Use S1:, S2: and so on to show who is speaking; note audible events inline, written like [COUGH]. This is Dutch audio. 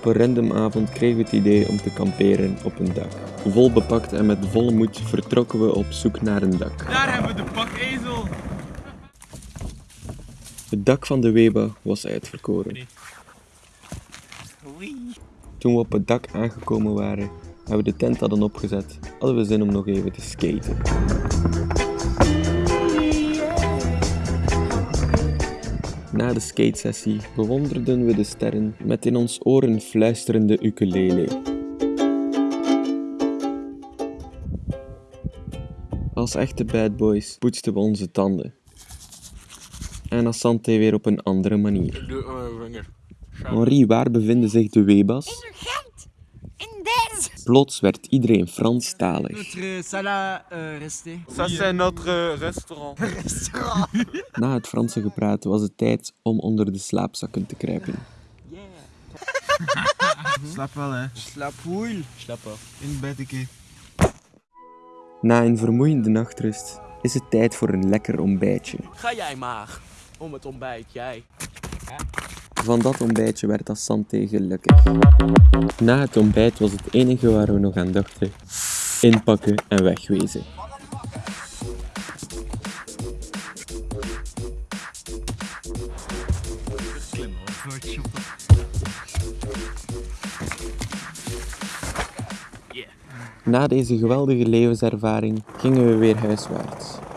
S1: Op een random avond kregen we het idee om te kamperen op een dak. Vol bepakt en met volle moed vertrokken we op zoek naar een dak.
S2: Daar hebben we de pakezel.
S1: Het dak van de Weba was uitverkoren. Toen we op het dak aangekomen waren en we de tent hadden opgezet, hadden we zin om nog even te skaten. Na de skatesessie bewonderden we de sterren met in ons oren fluisterende ukulele. Als echte bad boys poetsten we onze tanden. En Asante weer op een andere manier.
S2: Vinger.
S1: Henri, waar bevinden zich de Webas? Plots werd iedereen Franstalig.
S3: Notre salle à euh, rester.
S2: Ça c'est notre [LAUGHS] restaurant.
S1: Na het Franse gepraat was het tijd om onder de slaapzakken te kruipen. [LAUGHS]
S3: Slaap wel, hè. Slaap woel. Slaap af. In bed, ik.
S1: Na een vermoeiende nachtrust is het tijd voor een lekker ontbijtje.
S4: Ga jij maar. Om het ontbijt, jij.
S1: Van dat ontbijtje werd Asante gelukkig. Na het ontbijt was het enige waar we nog aan dachten: inpakken en wegwezen. Na deze geweldige levenservaring gingen we weer huiswaarts.